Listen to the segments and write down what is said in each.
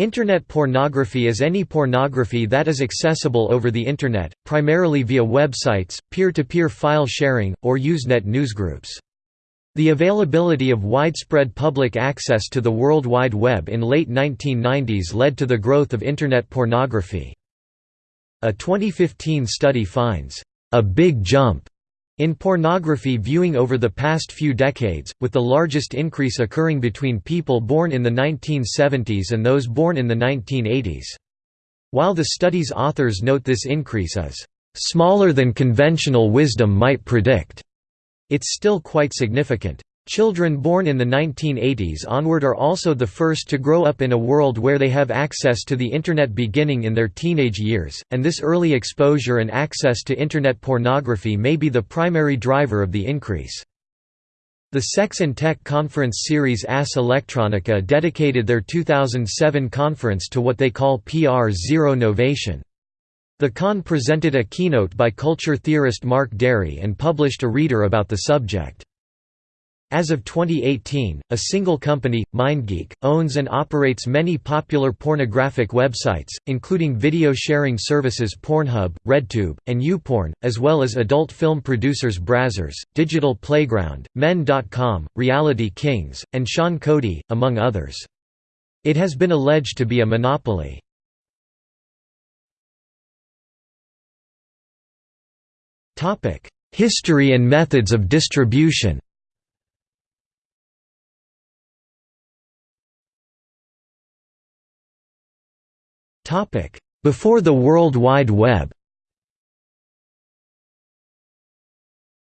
Internet pornography is any pornography that is accessible over the Internet, primarily via websites, peer-to-peer -peer file sharing, or Usenet newsgroups. The availability of widespread public access to the World Wide Web in late 1990s led to the growth of Internet pornography. A 2015 study finds, "...a big jump," in pornography viewing over the past few decades, with the largest increase occurring between people born in the 1970s and those born in the 1980s. While the study's authors note this increase as, smaller than conventional wisdom might predict, it's still quite significant. Children born in the 1980s onward are also the first to grow up in a world where they have access to the Internet beginning in their teenage years, and this early exposure and access to Internet pornography may be the primary driver of the increase. The Sex and Tech conference series Arse Elektronika dedicated their 2007 conference to what they call PR Zero Novation. The con presented a keynote by culture theorist Mark Dery and published a reader about the subject. As of 2018, a single company, MindGeek, owns and operates many popular pornographic websites, including video sharing services Pornhub, RedTube, and YouPorn, as well as adult film producers Brazzers, Digital Playground, Men.com, Reality Kings, and Sean Cody, among others. It has been alleged to be a monopoly. History and methods of distribution Before the World Wide Web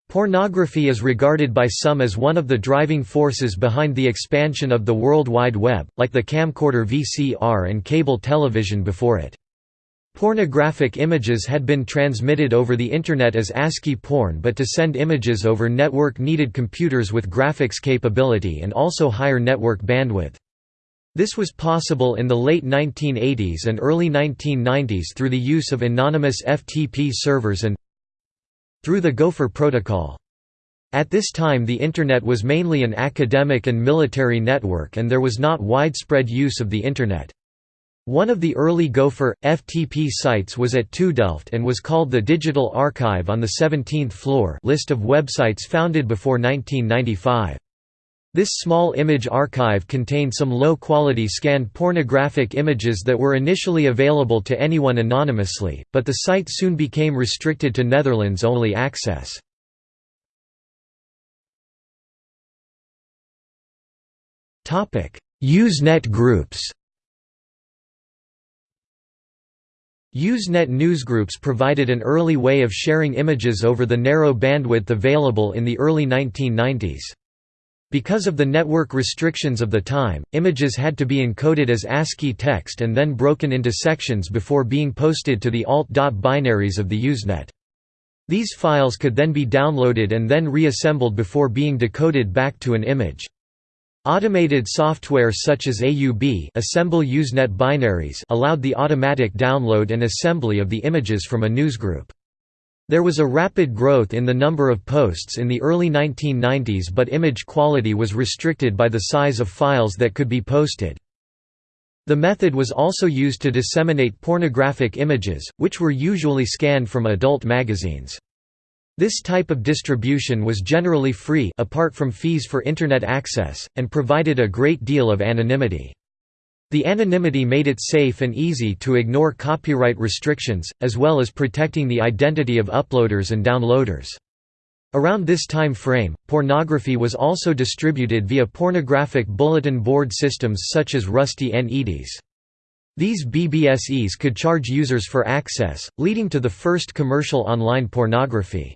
Pornography is regarded by some as one of the driving forces behind the expansion of the World Wide Web, like the camcorder VCR and cable television before it. Pornographic images had been transmitted over the Internet as ASCII porn but to send images over network needed computers with graphics capability and also higher network bandwidth. This was possible in the late 1980s and early 1990s through the use of anonymous FTP servers and through the Gopher protocol. At this time the Internet was mainly an academic and military network and there was not widespread use of the Internet. One of the early Gopher, FTP sites was at TU Delft and was called the Digital Archive on the 17th floor list of websites founded before 1995. This small image archive contained some low-quality scanned pornographic images that were initially available to anyone anonymously, but the site soon became restricted to Netherlands-only access. Usenet groups Usenet newsgroups provided an early way of sharing images over the narrow bandwidth available in the early 1990s. Because of the network restrictions of the time, images had to be encoded as ASCII text and then broken into sections before being posted to the alt.binaries of the Usenet. These files could then be downloaded and then reassembled before being decoded back to an image. Automated software such as AUB assemble Usenet binaries allowed the automatic download and assembly of the images from a newsgroup. There was a rapid growth in the number of posts in the early 1990s but image quality was restricted by the size of files that could be posted. The method was also used to disseminate pornographic images, which were usually scanned from adult magazines. This type of distribution was generally free apart from fees for Internet access, and provided a great deal of anonymity. The anonymity made it safe and easy to ignore copyright restrictions, as well as protecting the identity of uploaders and downloaders. Around this time frame, pornography was also distributed via pornographic bulletin board systems such as Rusty Eddies. These BBSEs could charge users for access, leading to the first commercial online pornography.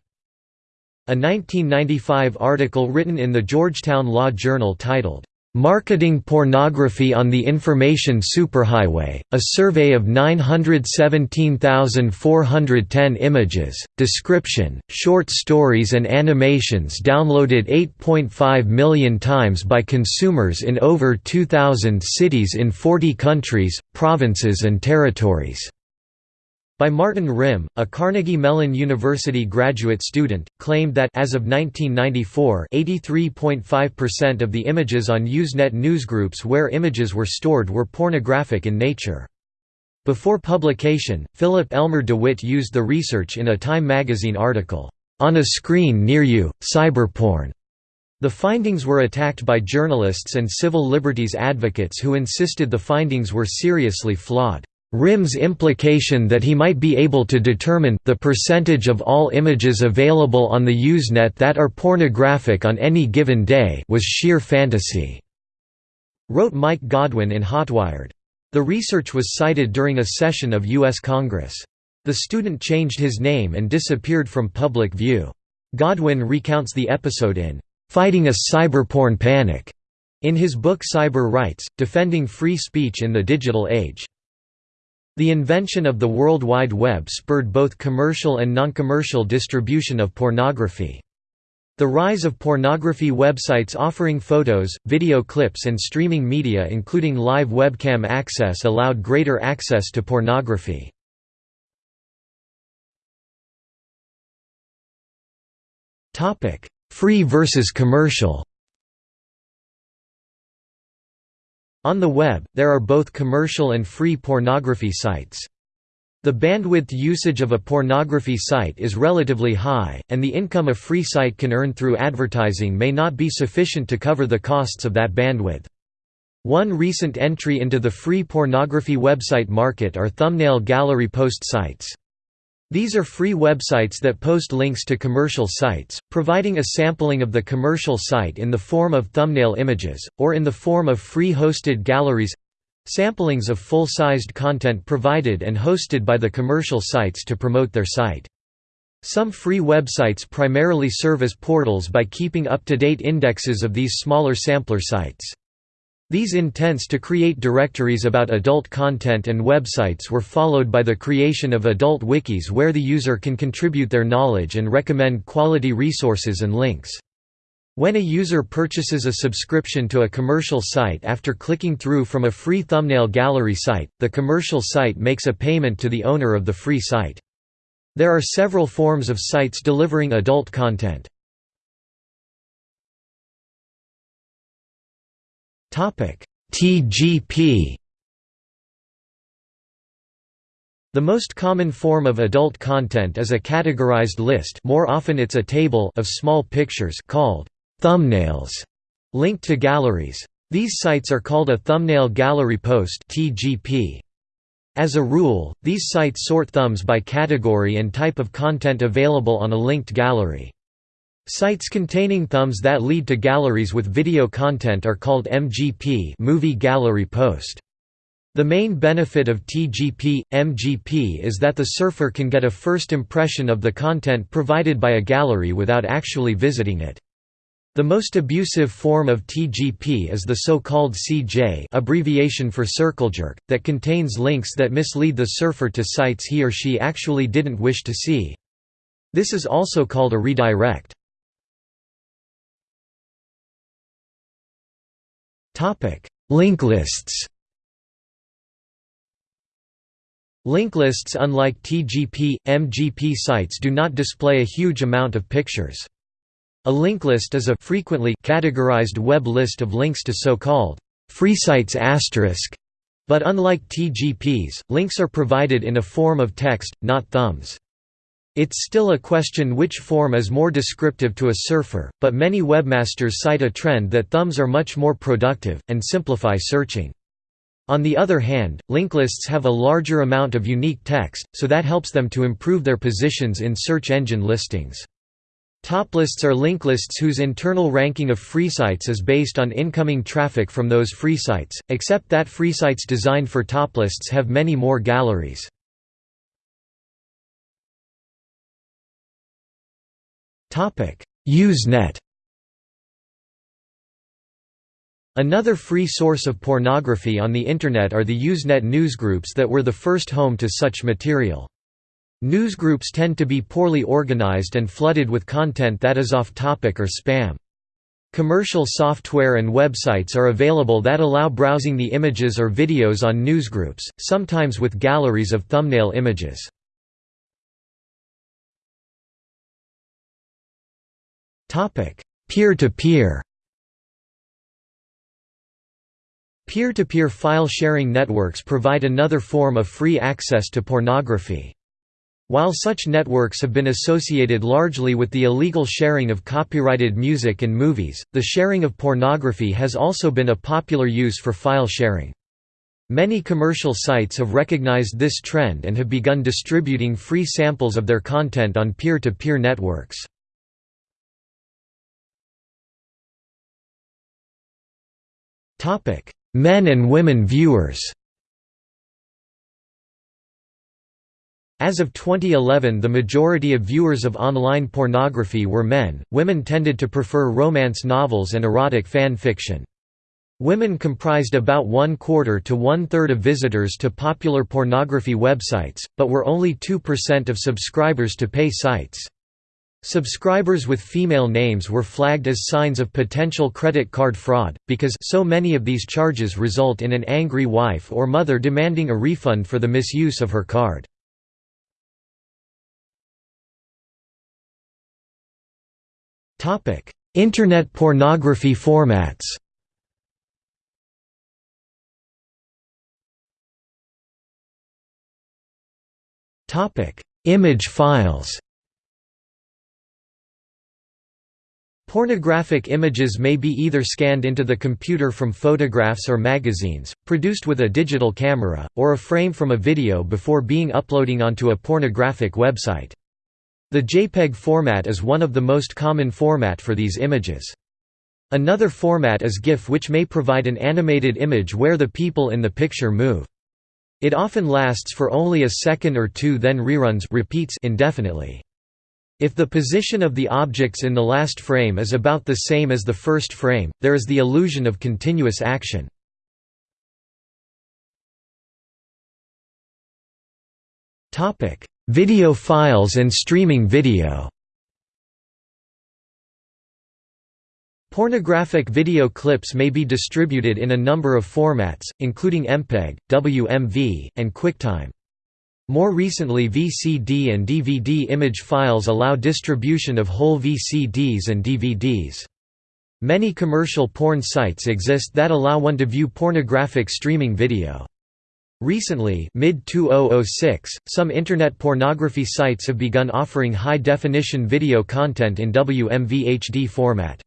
A 1995 article written in the Georgetown Law Journal titled, Marketing Pornography on the Information Superhighway, a survey of 917,410 images, description, short stories and animations downloaded 8.5 million times by consumers in over 2,000 cities in 40 countries, provinces and territories. By Martin Rimm, a Carnegie Mellon University graduate student, claimed that as of 1994, 83.5% of the images on Usenet newsgroups where images were stored were pornographic in nature. Before publication, Philip Elmer DeWitt used the research in a Time magazine article, "On a Screen Near You: Cyberporn." The findings were attacked by journalists and civil liberties advocates who insisted the findings were seriously flawed. Rimm's implication that he might be able to determine the percentage of all images available on the Usenet that are pornographic on any given day was sheer fantasy, wrote Mike Godwin in Hotwired. The research was cited during a session of U.S. Congress. The student changed his name and disappeared from public view. Godwin recounts the episode in "'Fighting a Cyberporn Panic' in his book Cyber Rights, Defending Free Speech in the Digital Age. The invention of the World Wide Web spurred both commercial and non-commercial distribution of pornography. The rise of pornography websites offering photos, video clips and streaming media including live webcam access allowed greater access to pornography. Free versus commercial On the web, there are both commercial and free pornography sites. The bandwidth usage of a pornography site is relatively high, and the income a free site can earn through advertising may not be sufficient to cover the costs of that bandwidth. One recent entry into the free pornography website market are thumbnail gallery post sites. These are free websites that post links to commercial sites, providing a sampling of the commercial site in the form of thumbnail images, or in the form of free hosted galleries samplings of full-sized content provided and hosted by the commercial sites to promote their site. Some free websites primarily serve as portals by keeping up-to-date indexes of these smaller sampler sites. These intents to create directories about adult content and websites were followed by the creation of adult wikis where the user can contribute their knowledge and recommend quality resources and links. When a user purchases a subscription to a commercial site after clicking through from a free thumbnail gallery site, the commercial site makes a payment to the owner of the free site. There are several forms of sites delivering adult content. TGP The most common form of adult content is a categorized list more often it's a table of small pictures called thumbnails, linked to galleries. These sites are called a thumbnail gallery post. As a rule, these sites sort thumbs by category and type of content available on a linked gallery. Sites containing thumbs that lead to galleries with video content are called MGP movie gallery post. The main benefit of TGP, MGP is that the surfer can get a first impression of the content provided by a gallery without actually visiting it. The most abusive form of TGP is the so-called CJ abbreviation for circle jerk, that contains links that mislead the surfer to sites he or she actually didn't wish to see. This is also called a redirect. Link lists Link lists unlike TGP, MGP sites do not display a huge amount of pictures. A link list is a frequently categorized web list of links to so-called free sites asterisk, but unlike TGPs, links are provided in a form of text, not thumbs. It's still a question which form is more descriptive to a surfer, but many webmasters cite a trend that thumbs are much more productive, and simplify searching. On the other hand, link lists have a larger amount of unique text, so that helps them to improve their positions in search engine listings. Top lists are link lists whose internal ranking of free sites is based on incoming traffic from those free sites, except that free sites designed for top lists have many more galleries. Usenet Another free source of pornography on the Internet are the Usenet newsgroups that were the first home to such material. Newsgroups tend to be poorly organized and flooded with content that is off-topic or spam. Commercial software and websites are available that allow browsing the images or videos on newsgroups, sometimes with galleries of thumbnail images. Peer-to-peer Peer-to-peer file sharing networks provide another form of free access to pornography. While such networks have been associated largely with the illegal sharing of copyrighted music and movies, the sharing of pornography has also been a popular use for file sharing. Many commercial sites have recognized this trend and have begun distributing free samples of their content on peer-to-peer -peer networks. Men and women viewers As of 2011 the majority of viewers of online pornography were men, women tended to prefer romance novels and erotic fan fiction. Women comprised about one quarter to one third of visitors to popular pornography websites, but were only 2% of subscribers to pay sites. Subscribers with female names were flagged as signs of potential credit card fraud, because so many of these charges result in an angry wife or mother demanding a refund for the misuse of her card. Internet pornography formats. Image files. Pornographic images may be either scanned into the computer from photographs or magazines, produced with a digital camera, or a frame from a video before being uploading onto a pornographic website. The JPEG format is one of the most common format for these images. Another format is GIF which may provide an animated image where the people in the picture move. It often lasts for only a second or two then reruns repeats indefinitely. If the position of the objects in the last frame is about the same as the first frame, there is the illusion of continuous action. Video files and streaming video Pornographic video clips may be distributed in a number of formats, including MPEG, WMV, and QuickTime. More recently VCD and DVD image files allow distribution of whole VCDs and DVDs. Many commercial porn sites exist that allow one to view pornographic streaming video. Recently mid-2006, some Internet pornography sites have begun offering high-definition video content in WMV HD format.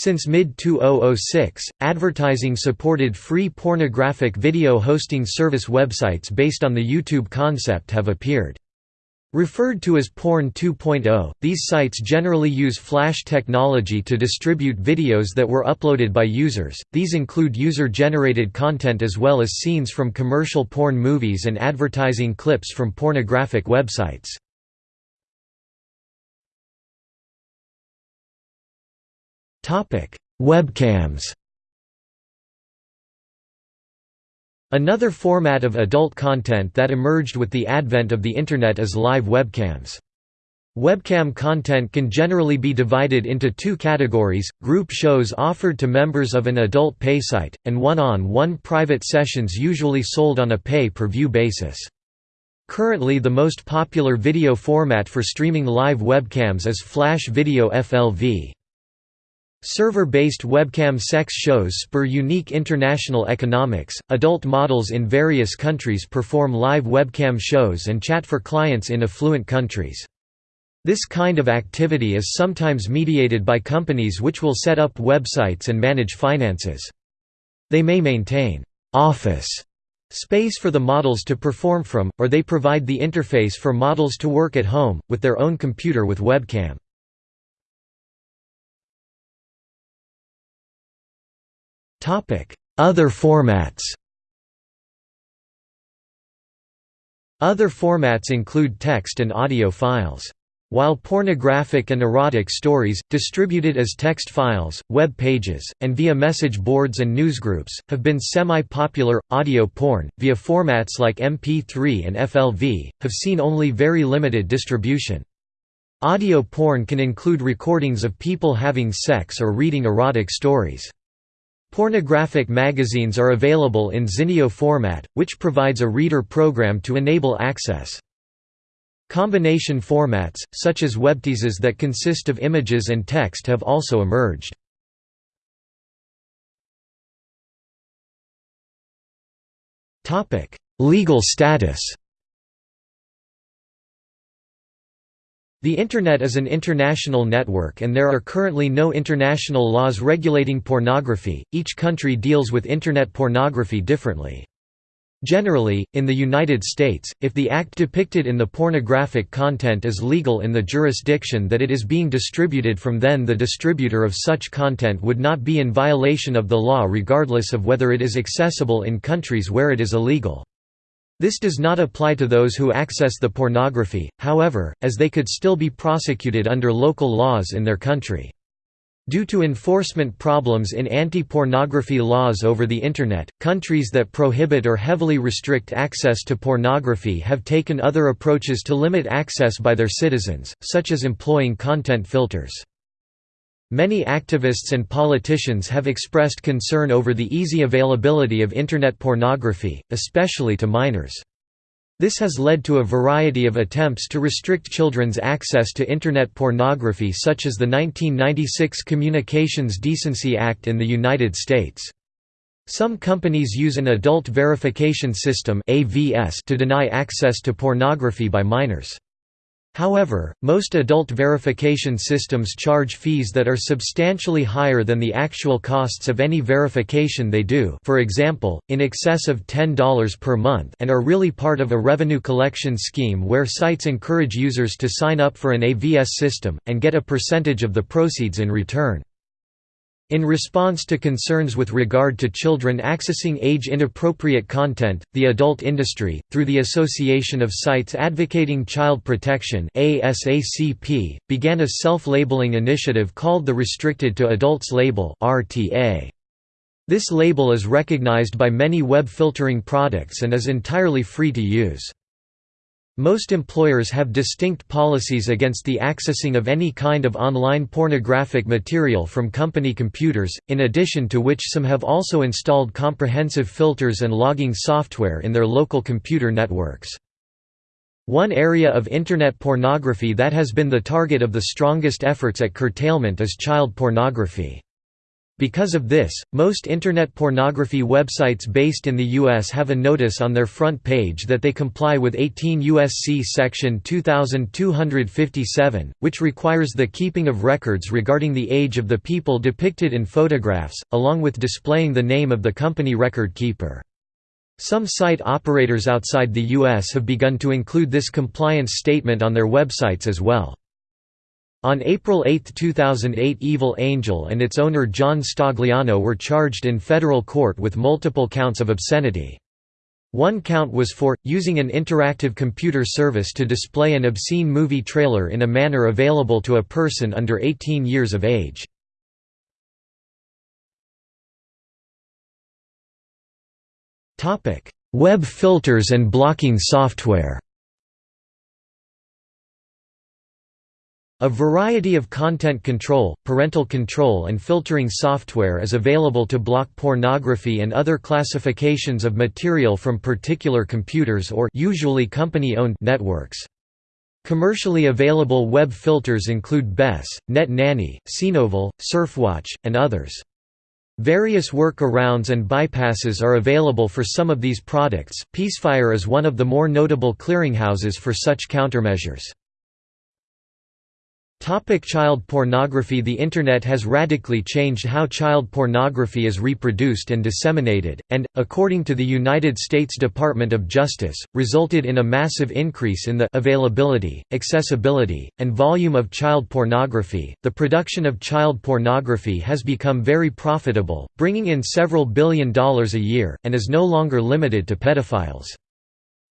Since mid-2006, advertising-supported free pornographic video hosting service websites based on the YouTube concept have appeared. Referred to as Porn 2.0, these sites generally use Flash technology to distribute videos that were uploaded by users. These include user-generated content as well as scenes from commercial porn movies and advertising clips from pornographic websites. Topic: Webcams. Another format of adult content that emerged with the advent of the Internet is live webcams. Webcam content can generally be divided into two categories, group shows offered to members of an adult pay site, and one-on-one -on -one private sessions usually sold on a pay-per-view basis. Currently the most popular video format for streaming live webcams is Flash Video FLV. Server-based webcam sex shows spur unique international economics. Adult models in various countries perform live webcam shows and chat for clients in affluent countries. This kind of activity is sometimes mediated by companies which will set up websites and manage finances. They may maintain office space for the models to perform from, or they provide the interface for models to work at home, with their own computer with webcam. Other formats Other formats include text and audio files. While pornographic and erotic stories, distributed as text files, web pages, and via message boards and newsgroups, have been semi-popular, audio porn, via formats like MP3 and FLV, have seen only very limited distribution. Audio porn can include recordings of people having sex or reading erotic stories. Pornographic magazines are available in Zinio format, which provides a reader program to enable access. Combination formats, such as webteases that consist of images and text have also emerged. Legal status The Internet is an international network and there are currently no international laws regulating pornography, each country deals with Internet pornography differently. Generally, in the United States, if the act depicted in the pornographic content is legal in the jurisdiction that it is being distributed from then the distributor of such content would not be in violation of the law regardless of whether it is accessible in countries where it is illegal. This does not apply to those who access the pornography, however, as they could still be prosecuted under local laws in their country. Due to enforcement problems in anti-pornography laws over the Internet, countries that prohibit or heavily restrict access to pornography have taken other approaches to limit access by their citizens, such as employing content filters. Many activists and politicians have expressed concern over the easy availability of Internet pornography, especially to minors. This has led to a variety of attempts to restrict children's access to Internet pornography such as the 1996 Communications Decency Act in the United States. Some companies use an Adult Verification System to deny access to pornography by minors. However, most adult verification systems charge fees that are substantially higher than the actual costs of any verification they do for example, in excess of $10 per month and are really part of a revenue collection scheme where sites encourage users to sign up for an AVS system, and get a percentage of the proceeds in return. In response to concerns with regard to children accessing age-inappropriate content, the adult industry, through the Association of Sites Advocating Child Protection began a self-labeling initiative called the Restricted to Adults Label. This label is recognized by many web filtering products and is entirely free to use. Most employers have distinct policies against the accessing of any kind of online pornographic material from company computers, in addition to which some have also installed comprehensive filters and logging software in their local computer networks. One area of Internet pornography that has been the target of the strongest efforts at curtailment is child pornography. Because of this, most Internet pornography websites based in the U.S. have a notice on their front page that they comply with 18 U.S.C. Section 2257, which requires the keeping of records regarding the age of the people depicted in photographs, along with displaying the name of the company record keeper. Some site operators outside the U.S. have begun to include this compliance statement on their websites as well. On April 8, 2008 Evil Angel and its owner John Stagliano were charged in federal court with multiple counts of obscenity. One count was for, using an interactive computer service to display an obscene movie trailer in a manner available to a person under 18 years of age. Web filters and blocking software A variety of content control, parental control and filtering software is available to block pornography and other classifications of material from particular computers or usually company-owned networks. Commercially available web filters include BES, Net Nanny, Sinovel, Surfwatch, and others. Various workarounds and bypasses are available for some of these products. Peacefire is one of the more notable clearinghouses for such countermeasures. Topic child pornography The Internet has radically changed how child pornography is reproduced and disseminated, and, according to the United States Department of Justice, resulted in a massive increase in the availability, accessibility, and volume of child pornography. The production of child pornography has become very profitable, bringing in several billion dollars a year, and is no longer limited to pedophiles.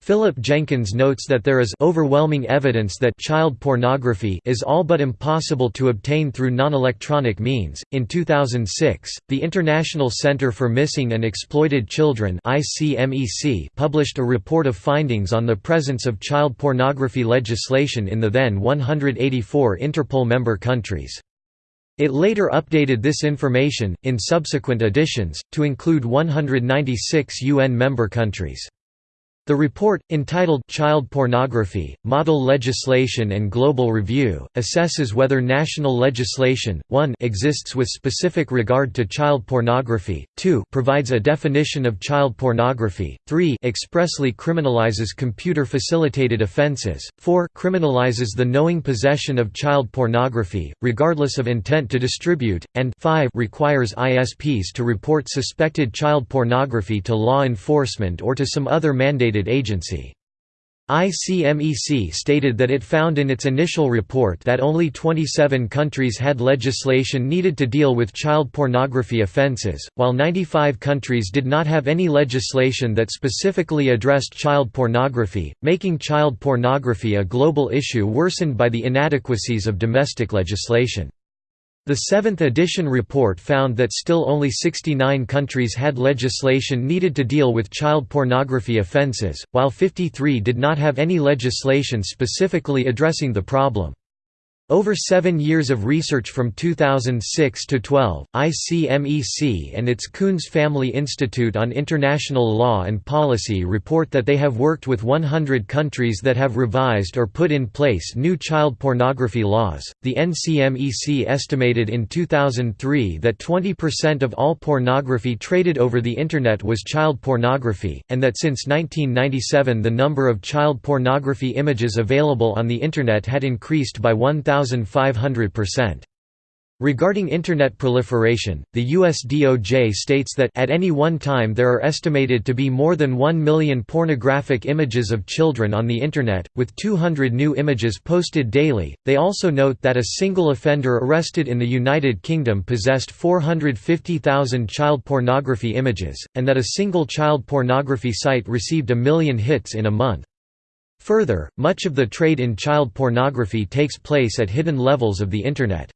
Philip Jenkins notes that there is overwhelming evidence that child pornography is all but impossible to obtain through non-electronic means. In 2006, the International Center for Missing and Exploited Children (ICMEC) published a report of findings on the presence of child pornography legislation in the then 184 Interpol member countries. It later updated this information, in subsequent editions, to include 196 UN member countries. The report, entitled Child Pornography, Model Legislation and Global Review, assesses whether national legislation, 1 exists with specific regard to child pornography, 2 provides a definition of child pornography, 3 expressly criminalizes computer-facilitated offenses, 4 criminalizes the knowing possession of child pornography, regardless of intent to distribute, and 5 requires ISPs to report suspected child pornography to law enforcement or to some other mandated agency. ICMEC stated that it found in its initial report that only 27 countries had legislation needed to deal with child pornography offenses, while 95 countries did not have any legislation that specifically addressed child pornography, making child pornography a global issue worsened by the inadequacies of domestic legislation. The seventh edition report found that still only 69 countries had legislation needed to deal with child pornography offences, while 53 did not have any legislation specifically addressing the problem. Over seven years of research from 2006 to 12, ICMEC and its Koons Family Institute on International Law and Policy report that they have worked with 100 countries that have revised or put in place new child pornography laws. The NCMEC estimated in 2003 that 20% of all pornography traded over the Internet was child pornography, and that since 1997 the number of child pornography images available on the Internet had increased by 1,000. 1,500%. Regarding Internet proliferation, the US DOJ states that at any one time there are estimated to be more than 1 million pornographic images of children on the Internet, with 200 new images posted daily. They also note that a single offender arrested in the United Kingdom possessed 450,000 child pornography images, and that a single child pornography site received a million hits in a month. Further, much of the trade in child pornography takes place at hidden levels of the Internet.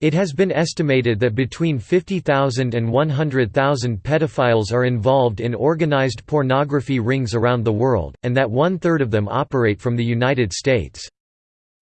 It has been estimated that between 50,000 and 100,000 pedophiles are involved in organized pornography rings around the world, and that one-third of them operate from the United States.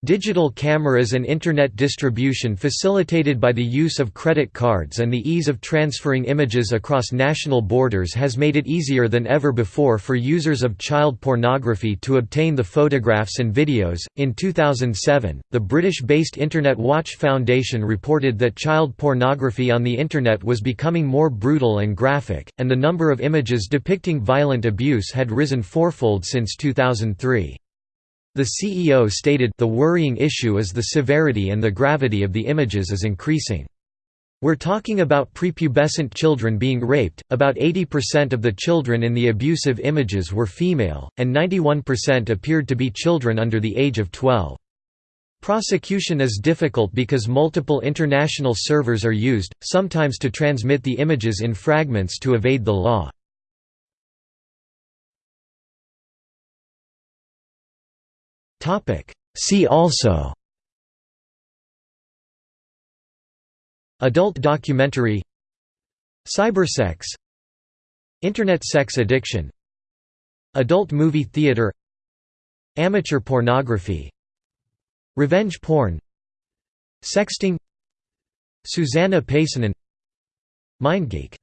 Digital cameras and Internet distribution facilitated by the use of credit cards and the ease of transferring images across national borders has made it easier than ever before for users of child pornography to obtain the photographs and videos. In 2007, the British based Internet Watch Foundation reported that child pornography on the Internet was becoming more brutal and graphic, and the number of images depicting violent abuse had risen fourfold since 2003. The CEO stated the worrying issue is the severity and the gravity of the images is increasing. We're talking about prepubescent children being raped, about 80% of the children in the abusive images were female, and 91% appeared to be children under the age of 12. Prosecution is difficult because multiple international servers are used, sometimes to transmit the images in fragments to evade the law. See also Adult documentary Cybersex Internet sex addiction Adult movie theater Amateur pornography Revenge porn Sexting Susanna Paasonen MindGeek